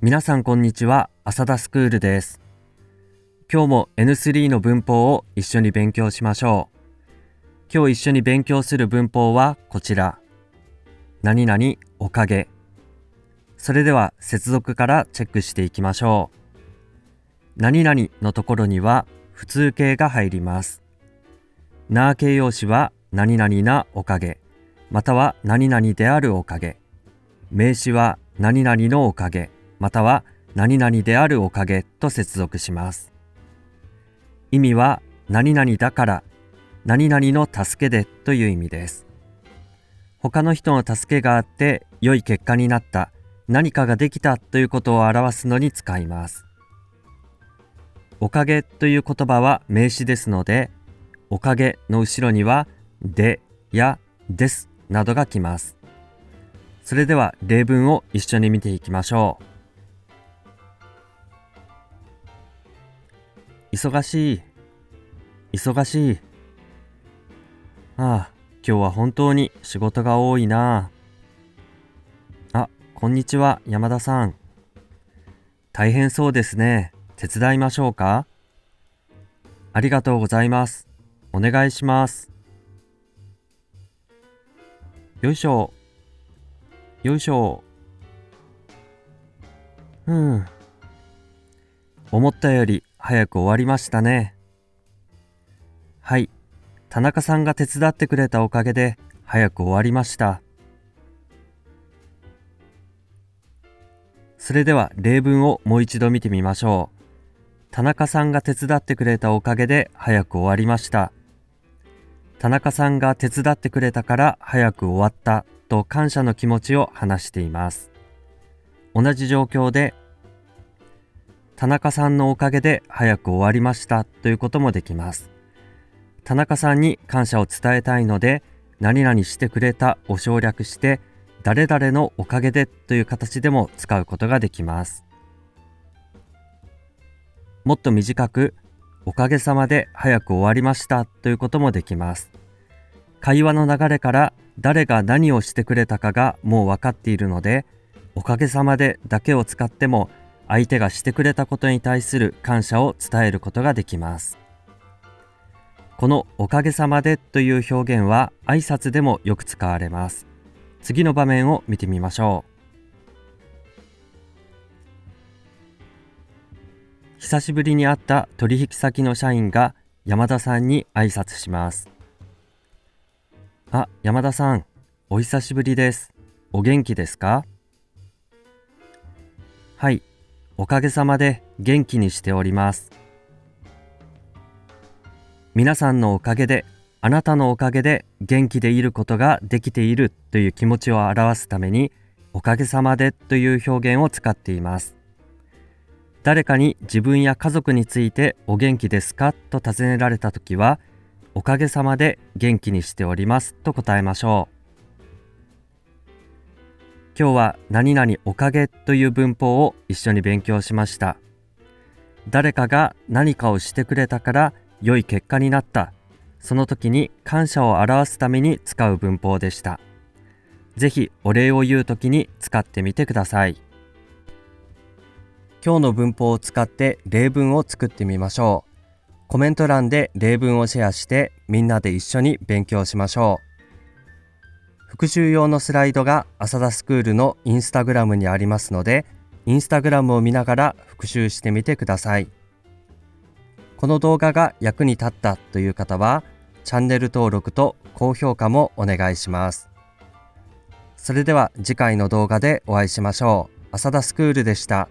皆さんこんにちは、浅田スクールです。今日も N3 の文法を一緒に勉強しましょう。今日一緒に勉強する文法はこちら。何々おかげ。それでは接続からチェックしていきましょう。何々のところには普通形が入ります。な形容詞は何々なおかげ、または何々であるおかげ。名詞は何々のおかげ、または何々であるおかげと接続します。意味は何々だから、何々の助けでという意味です。他の人の助けがあって良い結果になった、何かができたということを表すのに使います。おかげという言葉は名詞ですので、おかげの後ろにはでやですなどが来ます。それでは例文を一緒に見ていきましょう。忙しい。忙しい。ああ、今日は本当に仕事が多いなあ。こんにちは、山田さん。大変そうですね。手伝いましょうか？ありがとうございます。お願いします。よいしょ。よいしょ。うん。思ったより早く終わりましたね。はい。田中さんが手伝ってくれたおかげで早く終わりました。それでは例文をもう一度見てみましょう。田中さんが手伝ってくれたおかげで早く終わりました。田中さんが手伝ってくれたから早く終わったと感謝の気持ちを話しています。同じ状況で田中さんのおかげで早く終わりましたということもできます。田中さんに感謝を伝えたいので何々してくれたを省略して誰々のおかげでという形でも使うことができます。もっと短くおかげさまで早く終わりましたということもできます。会話の流れから誰が何をしてくれたかがもう分かっているので、おかげさまでだけを使っても相手がしてくれたことに対する感謝を伝えることができます。このおかげさまでという表現は挨拶でもよく使われます。次の場面を見てみましょう。久しぶりに会った取引先の社員が山田さんに挨拶します。あ、山田さん、お久しぶりです。お元気ですか？はい、おかげさまで元気にしております。皆さんのおかげで、あなたのおかげで元気でいることができているという気持ちを表すために、おかげさまでという表現を使っています。誰かに自分や家族についてお元気ですかと尋ねられたときは、おかげさまで元気にしておりますと答えましょう。今日は何々おかげという文法を一緒に勉強しました。誰かが何かをしてくれたから良い結果になった。その時に感謝を表すために使う文法でした。ぜひお礼を言う時に使ってみてください。今日の文法を使って例文を作ってみましょう。コメント欄で例文をシェアしてみんなで一緒に勉強しましょう。復習用のスライドが浅田スクールのインスタグラムにありますので、インスタグラムを見ながら復習してみてください。この動画が役に立ったという方は、チャンネル登録と高評価もお願いします。それでは次回の動画でお会いしましょう。浅田スクールでした。